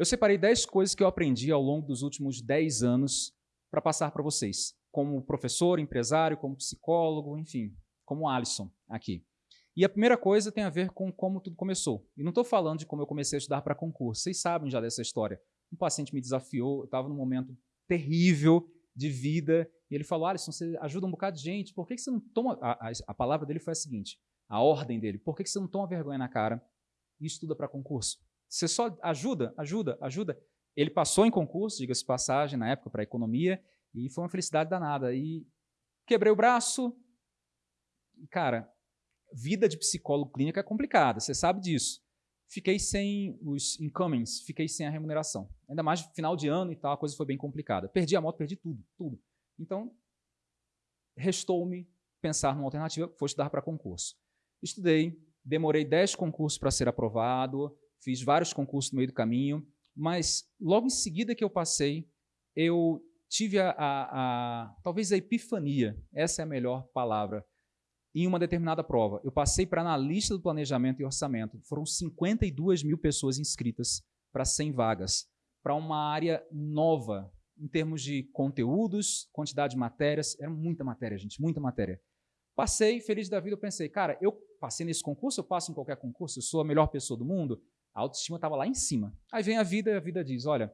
Eu separei 10 coisas que eu aprendi ao longo dos últimos 10 anos para passar para vocês, como professor, empresário, como psicólogo, enfim, como Alisson aqui. E a primeira coisa tem a ver com como tudo começou. E não estou falando de como eu comecei a estudar para concurso. Vocês sabem já dessa história. Um paciente me desafiou, eu estava num momento terrível de vida, e ele falou, Alisson, você ajuda um bocado de gente, por que, que você não toma... A, a, a, palavra dele foi a seguinte, a ordem dele, por que, que você não toma vergonha na cara e estuda para concurso? Você só ajuda, ajuda, ajuda. Ele passou em concurso, diga-se passagem, na época, para economia, e foi uma felicidade danada. E quebrei o braço, cara, vida de psicólogo clínico é complicada, você sabe disso. Fiquei sem os incomings, fiquei sem a remuneração. Ainda mais final de ano e tal, a coisa foi bem complicada. Perdi a moto, perdi tudo, tudo. Então, restou-me pensar numa alternativa, foi estudar para concurso. Estudei, demorei 10 concursos para ser aprovado, fiz vários concursos no meio do caminho, mas logo em seguida que eu passei, eu tive a, a, a talvez a epifania, essa é a melhor palavra, em uma determinada prova. Eu passei para analista do planejamento e orçamento. Foram 52 mil pessoas inscritas para 100 vagas, para uma área nova, em termos de conteúdos, quantidade de matérias. Era muita matéria, gente, muita matéria. Passei, feliz da vida, eu pensei, cara, eu passei nesse concurso, eu passo em qualquer concurso, eu sou a melhor pessoa do mundo. A autoestima estava lá em cima. Aí vem a vida e a vida diz, olha,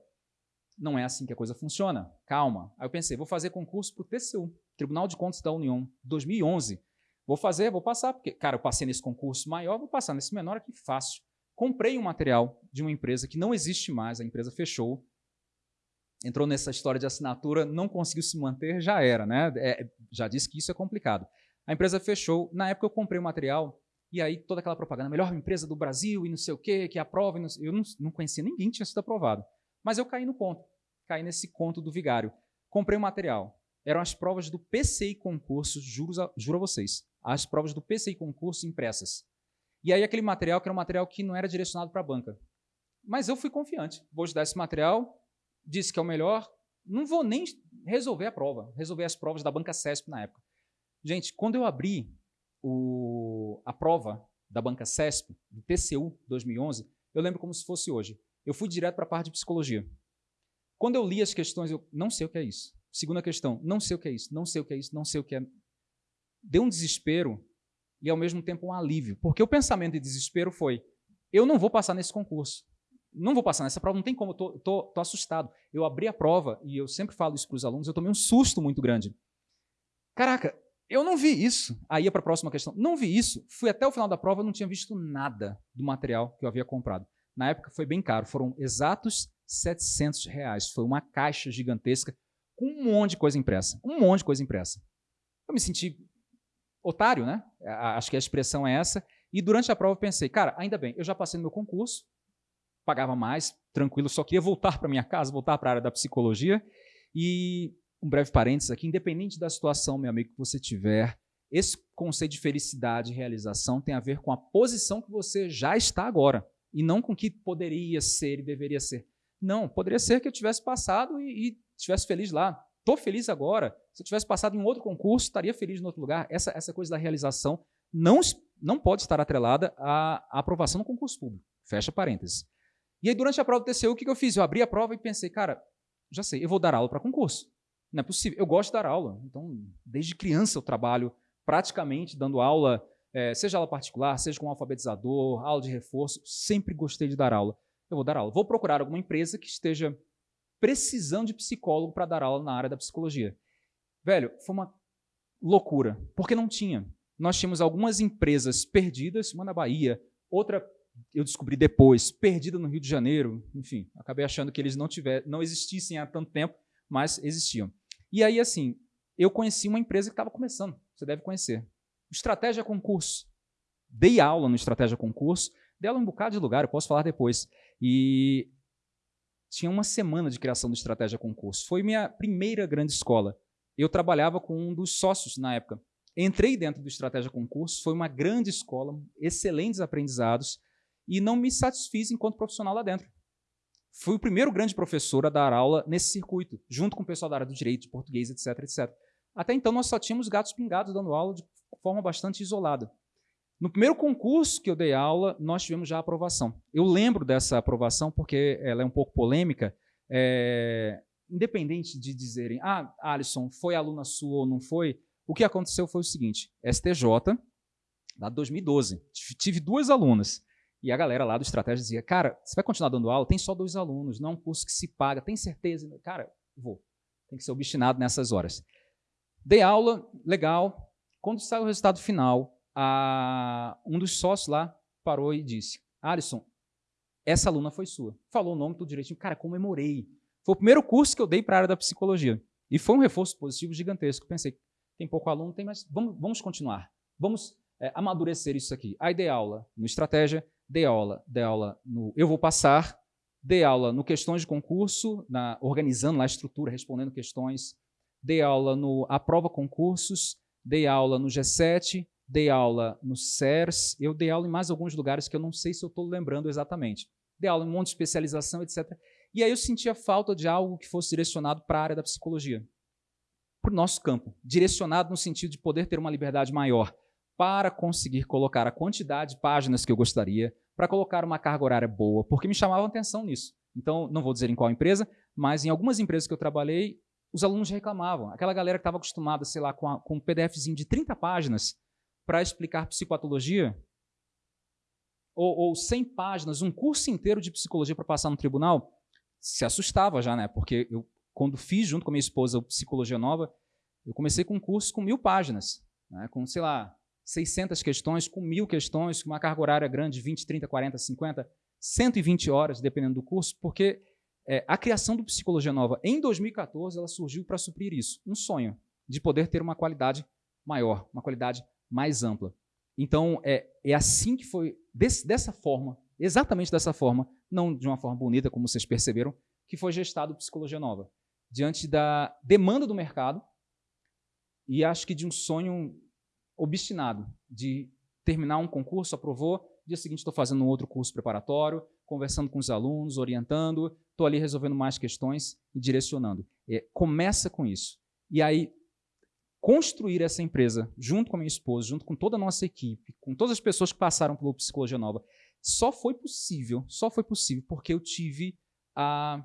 não é assim que a coisa funciona, calma. Aí eu pensei, vou fazer concurso para o TCU, Tribunal de Contas da União, 2011. Vou fazer, vou passar, porque, cara, eu passei nesse concurso maior, vou passar nesse menor aqui fácil. Comprei um material de uma empresa que não existe mais, a empresa fechou, entrou nessa história de assinatura, não conseguiu se manter, já era, né? É, já disse que isso é complicado. A empresa fechou, na época eu comprei o material, e aí toda aquela propaganda, melhor empresa do Brasil e não sei o quê, que aprova, não eu não, não conhecia ninguém que tinha sido aprovado. Mas eu caí no conto, caí nesse conto do vigário. Comprei o material, eram as provas do PCI concurso, juro a, juro a vocês as provas do PCI concurso impressas. E aí aquele material que era um material que não era direcionado para a banca. Mas eu fui confiante. Vou estudar esse material, disse que é o melhor, não vou nem resolver a prova, resolver as provas da banca CESP na época. Gente, quando eu abri o, a prova da banca CESP, do TCU 2011, eu lembro como se fosse hoje. Eu fui direto para a parte de psicologia. Quando eu li as questões, eu não sei o que é isso. Segunda questão, não sei o que é isso, não sei o que é isso, não sei o que é deu um desespero e, ao mesmo tempo, um alívio. Porque o pensamento de desespero foi, eu não vou passar nesse concurso. Não vou passar nessa prova, não tem como, eu tô, assustado. Eu abri a prova, e eu sempre falo isso para os alunos, eu tomei um susto muito grande. Caraca, eu não vi isso. Aí ia para a próxima questão. Não vi isso. Fui até o final da prova, não tinha visto nada do material que eu havia comprado. Na época foi bem caro, foram exatos 700 reais. Foi uma caixa gigantesca com um monte de coisa impressa. Um monte de coisa impressa. Eu me senti otário, né? Acho que a expressão é essa. E durante a prova eu pensei, cara, ainda bem, eu já passei no meu concurso, pagava mais, tranquilo, só queria voltar para minha casa, voltar para a área da psicologia. E um breve parênteses aqui, independente da situação, meu amigo, que você tiver, esse conceito de felicidade e realização tem a ver com a posição que você já está agora, e não com o que poderia ser e deveria ser. Não, poderia ser que eu tivesse passado e, estivesse feliz lá. Estou feliz agora. Se eu tivesse passado em um outro concurso, estaria feliz em outro lugar. Essa, essa coisa da realização não, não pode estar atrelada à, à aprovação no concurso público. Fecha parênteses. E aí, durante a prova do TCU, o que eu fiz? Eu abri a prova e pensei, cara, já sei, eu vou dar aula para concurso. Não é possível. Eu gosto de dar aula. Então, desde criança eu trabalho praticamente dando aula, é, seja aula particular, seja com um alfabetizador, aula de reforço. Sempre gostei de dar aula. Eu vou dar aula. Vou procurar alguma empresa que esteja precisando de psicólogo para dar aula na área da psicologia. Velho, foi uma loucura, porque não tinha. Nós tínhamos algumas empresas perdidas, uma na Bahia, outra eu descobri depois, perdida no Rio de Janeiro, enfim, acabei achando que eles não tiver, não existissem há tanto tempo, mas existiam. E aí, assim, eu conheci uma empresa que estava começando, você deve conhecer. Estratégia Concurso. Dei aula no Estratégia Concurso, em um bocado de lugar, eu posso falar depois. E tinha uma semana de criação do Estratégia Concurso. Foi minha primeira grande escola. Eu trabalhava com um dos sócios na época. Entrei dentro do Estratégia Concurso, foi uma grande escola, excelentes aprendizados, e não me satisfiz enquanto profissional lá dentro. Fui o primeiro grande professor a dar aula nesse circuito, junto com o pessoal da área do direito, de português, etc, etc. Até então, nós só tínhamos gatos pingados dando aula de forma bastante isolada. No primeiro concurso que eu dei aula, nós tivemos já aprovação. Eu lembro dessa aprovação porque ela é um pouco polêmica. É, independente de dizerem, ah, Alisson, foi aluna sua ou não foi, o que aconteceu foi o seguinte, STJ, de 2012, tive duas alunas, e a galera lá do Estratégia dizia, cara, você vai continuar dando aula? Tem só dois alunos, não é um curso que se paga, tem certeza? Cara, vou. Tem que ser obstinado nessas horas. Dei aula, legal. Quando saiu o resultado final, a, um dos sócios lá parou e disse, Alisson, essa aluna foi sua. Falou o nome tudo direitinho. Cara, comemorei. Foi o primeiro curso que eu dei para a área da psicologia. E foi um reforço positivo gigantesco. Pensei, tem pouco aluno, tem mais. Vamos, vamos continuar. Vamos é, amadurecer isso aqui. Aí dei aula no estratégia, dei aula, dei aula no eu vou passar, dei aula no questões de concurso, na, organizando lá a estrutura, respondendo questões, dei aula no aprova concursos, dei aula no G7, dei aula no CERS, eu dei aula em mais alguns lugares que eu não sei se eu estou lembrando exatamente. Dei aula em um monte de especialização, etc. E aí eu sentia falta de algo que fosse direcionado para a área da psicologia, para o nosso campo, direcionado no sentido de poder ter uma liberdade maior para conseguir colocar a quantidade de páginas que eu gostaria, para colocar uma carga horária boa, porque me chamavam atenção nisso. Então, não vou dizer em qual empresa, mas em algumas empresas que eu trabalhei, os alunos reclamavam. Aquela galera que estava acostumada, sei lá, com, a, com um PDFzinho de 30 páginas para explicar psicopatologia, ou, ou 100 páginas, um curso inteiro de psicologia para passar no tribunal, se assustava já, né? Porque eu, quando fiz junto com a minha esposa o Psicologia Nova, eu comecei com um curso com mil páginas, né? com, sei lá, 600 questões, com mil questões, com uma carga horária grande, 20, 30, 40, 50, 120 horas, dependendo do curso, porque é, a criação do Psicologia Nova em 2014 ela surgiu para suprir isso, um sonho de poder ter uma qualidade maior, uma qualidade mais ampla. Então, é, é assim que foi, desse, dessa forma, exatamente dessa forma, não de uma forma bonita, como vocês perceberam, que foi gestado Psicologia Nova. Diante da demanda do mercado e acho que de um sonho obstinado de terminar um concurso, aprovou, dia seguinte estou fazendo um outro curso preparatório, conversando com os alunos, orientando, estou ali resolvendo mais questões e direcionando. É, começa com isso. E aí, construir essa empresa, junto com a minha esposa, junto com toda a nossa equipe, com todas as pessoas que passaram pelo Psicologia Nova, só foi possível, só foi possível porque eu tive a,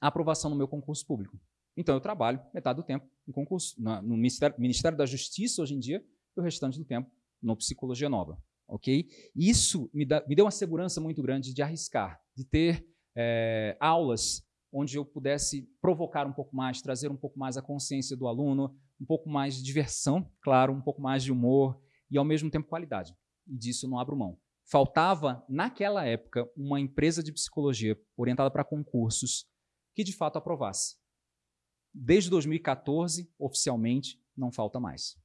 a aprovação no meu concurso público. Então eu trabalho metade do tempo em concurso, no Ministério, Ministério da Justiça hoje em dia, e o restante do tempo no Psicologia Nova. ok? Isso me, me deu uma segurança muito grande de arriscar, de ter é, aulas onde eu pudesse provocar um pouco mais, trazer um pouco mais a consciência do aluno, um pouco mais de diversão, claro, um pouco mais de humor e, ao mesmo tempo, qualidade. E disso não abro mão faltava, naquela época, uma empresa de psicologia orientada para concursos que de fato aprovasse. Desde 2014, oficialmente, não falta mais.